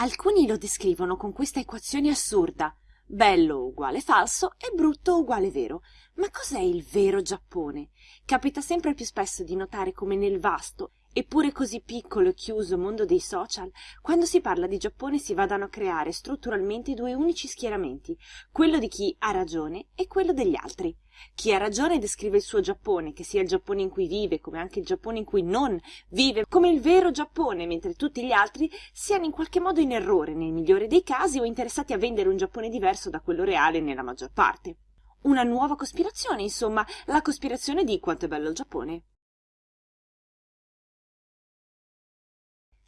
Alcuni lo descrivono con questa equazione assurda. Bello uguale falso e brutto uguale vero. Ma cos'è il vero Giappone? Capita sempre più spesso di notare come nel vasto eppure così piccolo e chiuso mondo dei social, quando si parla di Giappone si vadano a creare strutturalmente due unici schieramenti, quello di chi ha ragione e quello degli altri. Chi ha ragione descrive il suo Giappone, che sia il Giappone in cui vive, come anche il Giappone in cui non vive, come il vero Giappone, mentre tutti gli altri siano in qualche modo in errore, nel migliore dei casi, o interessati a vendere un Giappone diverso da quello reale nella maggior parte. Una nuova cospirazione, insomma, la cospirazione di quanto è bello il Giappone.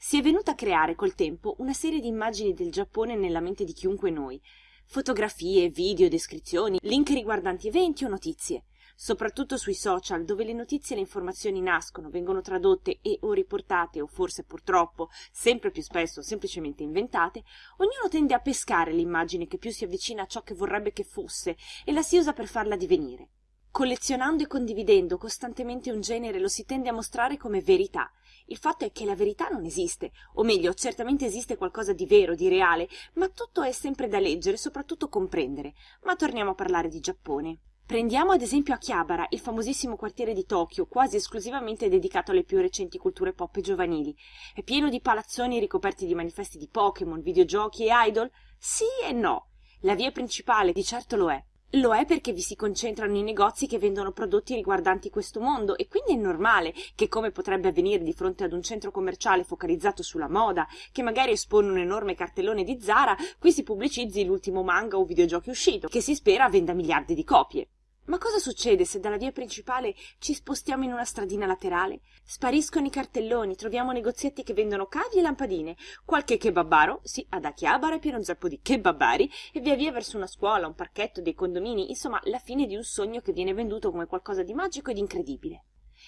Si è venuta a creare col tempo una serie di immagini del Giappone nella mente di chiunque noi. Fotografie, video, descrizioni, link riguardanti eventi o notizie. Soprattutto sui social, dove le notizie e le informazioni nascono, vengono tradotte e o riportate, o forse purtroppo, sempre più spesso semplicemente inventate, ognuno tende a pescare l'immagine che più si avvicina a ciò che vorrebbe che fosse e la si usa per farla divenire. Collezionando e condividendo costantemente un genere lo si tende a mostrare come verità, il fatto è che la verità non esiste, o meglio, certamente esiste qualcosa di vero, di reale, ma tutto è sempre da leggere e soprattutto comprendere. Ma torniamo a parlare di Giappone. Prendiamo ad esempio Akihabara, il famosissimo quartiere di Tokyo, quasi esclusivamente dedicato alle più recenti culture pop e giovanili. È pieno di palazzoni ricoperti di manifesti di Pokémon, videogiochi e idol? Sì e no. La via principale di certo lo è, lo è perché vi si concentrano i negozi che vendono prodotti riguardanti questo mondo e quindi è normale che, come potrebbe avvenire di fronte ad un centro commerciale focalizzato sulla moda, che magari espone un enorme cartellone di Zara, qui si pubblicizzi l'ultimo manga o videogiochi uscito, che si spera venda miliardi di copie. Ma cosa succede se dalla via principale ci spostiamo in una stradina laterale? Spariscono i cartelloni, troviamo negozietti che vendono cavi e lampadine, qualche kebabaro, sì, ad Akihabara è pieno zeppo di kebabari, e via via verso una scuola, un parchetto, dei condomini, insomma la fine di un sogno che viene venduto come qualcosa di magico ed incredibile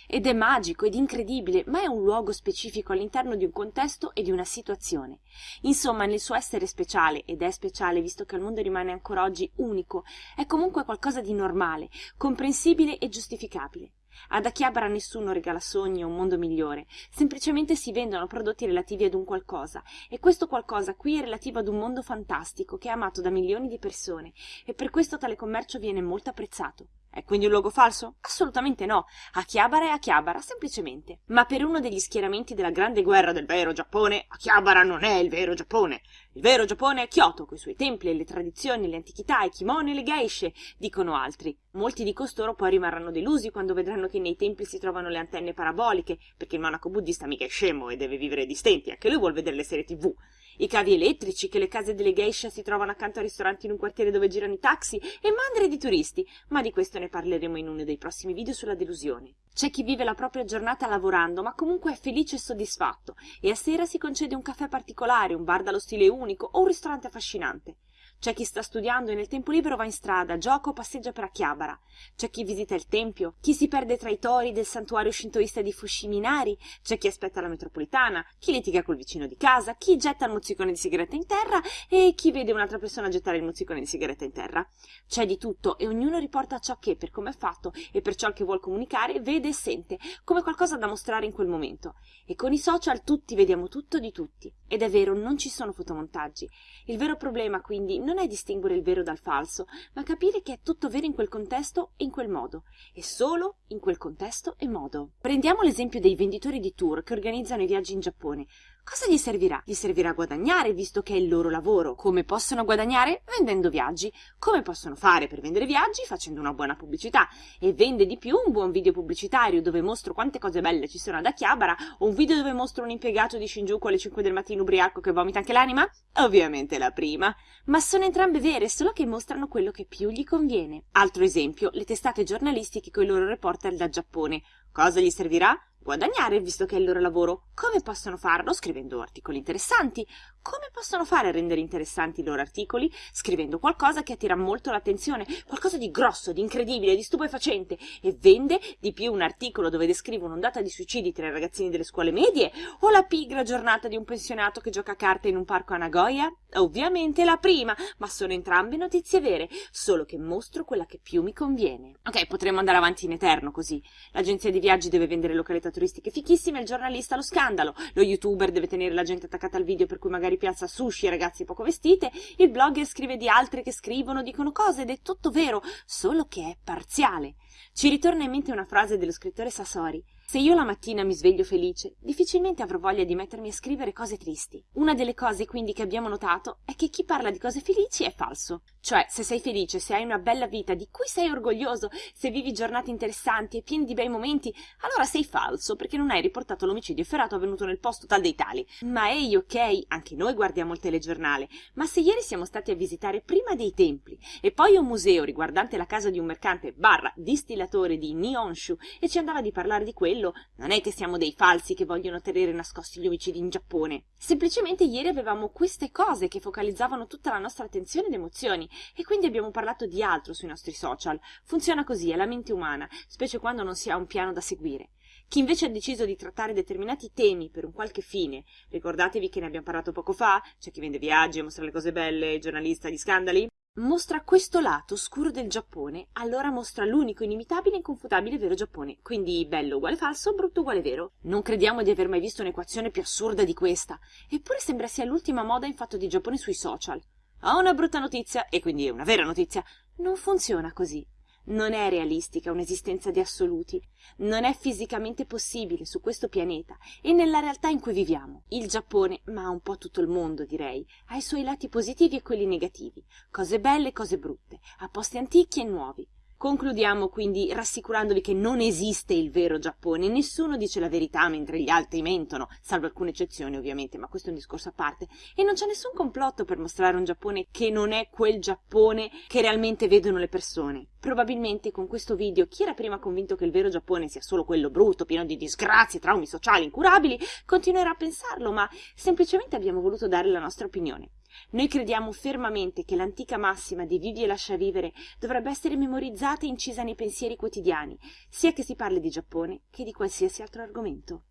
ed è magico ed incredibile, ma è un luogo specifico all'interno di un contesto e di una situazione. Insomma, nel suo essere speciale, ed è speciale visto che al mondo rimane ancora oggi unico, è comunque qualcosa di normale, comprensibile e giustificabile. Ad Akihabara nessuno regala sogni o un mondo migliore, semplicemente si vendono prodotti relativi ad un qualcosa, e questo qualcosa qui è relativo ad un mondo fantastico che è amato da milioni di persone, e per questo tale commercio viene molto apprezzato. È quindi un logo falso? Assolutamente no. Akihabara è Akihabara, semplicemente. Ma per uno degli schieramenti della grande guerra del vero Giappone, Akihabara non è il vero Giappone. Il vero Giappone è Kyoto, coi suoi templi e le tradizioni, le antichità, i kimono e le geishe, dicono altri. Molti di costoro poi rimarranno delusi quando vedranno che nei templi si trovano le antenne paraboliche, perché il monaco buddista mica è scemo e deve vivere di stenti, anche lui vuol vedere le serie tv i cavi elettrici, che le case delle geisha si trovano accanto a ristoranti in un quartiere dove girano i taxi e mandre di turisti, ma di questo ne parleremo in uno dei prossimi video sulla delusione. C'è chi vive la propria giornata lavorando, ma comunque è felice e soddisfatto, e a sera si concede un caffè particolare, un bar dallo stile unico o un ristorante affascinante. C'è chi sta studiando e nel tempo libero va in strada, gioca o passeggia per Akihabara. C'è chi visita il tempio, chi si perde tra i tori del santuario shintoista di Fushiminari, c'è chi aspetta la metropolitana, chi litiga col vicino di casa, chi getta il mozzicone di sigaretta in terra e chi vede un'altra persona gettare il mozzicone di sigaretta in terra. C'è di tutto e ognuno riporta ciò che, per come è fatto e per ciò che vuol comunicare, vede e sente, come qualcosa da mostrare in quel momento. E con i social tutti vediamo tutto di tutti. Ed è vero, non ci sono fotomontaggi. Il vero problema, quindi, non è distinguere il vero dal falso, ma capire che è tutto vero in quel contesto e in quel modo, e solo in quel contesto e modo. Prendiamo l'esempio dei venditori di tour che organizzano i viaggi in Giappone. Cosa gli servirà? Gli servirà guadagnare, visto che è il loro lavoro. Come possono guadagnare? Vendendo viaggi. Come possono fare per vendere viaggi? Facendo una buona pubblicità. E vende di più un buon video pubblicitario dove mostro quante cose belle ci sono ad Akihabara o un video dove mostro un impiegato di Shinjuku alle 5 del mattino ubriaco che vomita anche l'anima? Ovviamente la prima. Ma sono entrambe vere, solo che mostrano quello che più gli conviene. Altro esempio, le testate giornalistiche con i loro reporter da Giappone. Cosa gli servirà? Guadagnare visto che è il loro lavoro. Come possono farlo? Scrivendo articoli interessanti. Come possono fare a rendere interessanti i loro articoli? Scrivendo qualcosa che attira molto l'attenzione, qualcosa di grosso, di incredibile, di stupefacente e vende di più un articolo dove descrive un'ondata di suicidi tra i ragazzini delle scuole medie o la pigra giornata di un pensionato che gioca a carte in un parco a Nagoya? Ovviamente la prima, ma sono entrambe notizie vere, solo che mostro quella che più mi conviene. Ok, potremmo andare avanti in eterno così. L'agenzia di viaggi deve vendere località turistiche fichissime, il giornalista lo scandalo, lo youtuber deve tenere la gente attaccata al video per cui magari ripiazza sushi e ragazze poco vestite, il blogger scrive di altre che scrivono, dicono cose ed è tutto vero, solo che è parziale. Ci ritorna in mente una frase dello scrittore Sassori. Se io la mattina mi sveglio felice, difficilmente avrò voglia di mettermi a scrivere cose tristi. Una delle cose quindi che abbiamo notato è che chi parla di cose felici è falso. Cioè, se sei felice, se hai una bella vita di cui sei orgoglioso, se vivi giornate interessanti e piene di bei momenti, allora sei falso perché non hai riportato l'omicidio efferato avvenuto nel posto tal dei tali. Ma ehi, ok, anche noi guardiamo il telegiornale, ma se ieri siamo stati a visitare prima dei templi e poi un museo riguardante la casa di un mercante barra distillatore di Nihonshu e ci andava di parlare di quello, quello non è che siamo dei falsi che vogliono tenere nascosti gli omicidi in Giappone. Semplicemente ieri avevamo queste cose che focalizzavano tutta la nostra attenzione ed emozioni e quindi abbiamo parlato di altro sui nostri social. Funziona così, è la mente umana, specie quando non si ha un piano da seguire. Chi invece ha deciso di trattare determinati temi per un qualche fine, ricordatevi che ne abbiamo parlato poco fa, c'è chi vende viaggi mostra le cose belle, giornalista di scandali, mostra questo lato scuro del Giappone, allora mostra l'unico, inimitabile e inconfutabile vero Giappone. Quindi bello uguale falso, brutto uguale vero. Non crediamo di aver mai visto un'equazione più assurda di questa. Eppure sembra sia l'ultima moda in fatto di Giappone sui social. Ho una brutta notizia, e quindi è una vera notizia. Non funziona così. Non è realistica un'esistenza di assoluti, non è fisicamente possibile su questo pianeta e nella realtà in cui viviamo. Il Giappone, ma un po' tutto il mondo direi, ha i suoi lati positivi e quelli negativi, cose belle e cose brutte, a posti antichi e nuovi, Concludiamo quindi rassicurandovi che non esiste il vero Giappone, nessuno dice la verità mentre gli altri mentono, salvo alcune eccezioni ovviamente, ma questo è un discorso a parte, e non c'è nessun complotto per mostrare un Giappone che non è quel Giappone che realmente vedono le persone. Probabilmente con questo video chi era prima convinto che il vero Giappone sia solo quello brutto, pieno di disgrazie, traumi sociali incurabili, continuerà a pensarlo, ma semplicemente abbiamo voluto dare la nostra opinione. Noi crediamo fermamente che l'antica massima di vivi e lascia vivere dovrebbe essere memorizzata e incisa nei pensieri quotidiani, sia che si parli di Giappone che di qualsiasi altro argomento.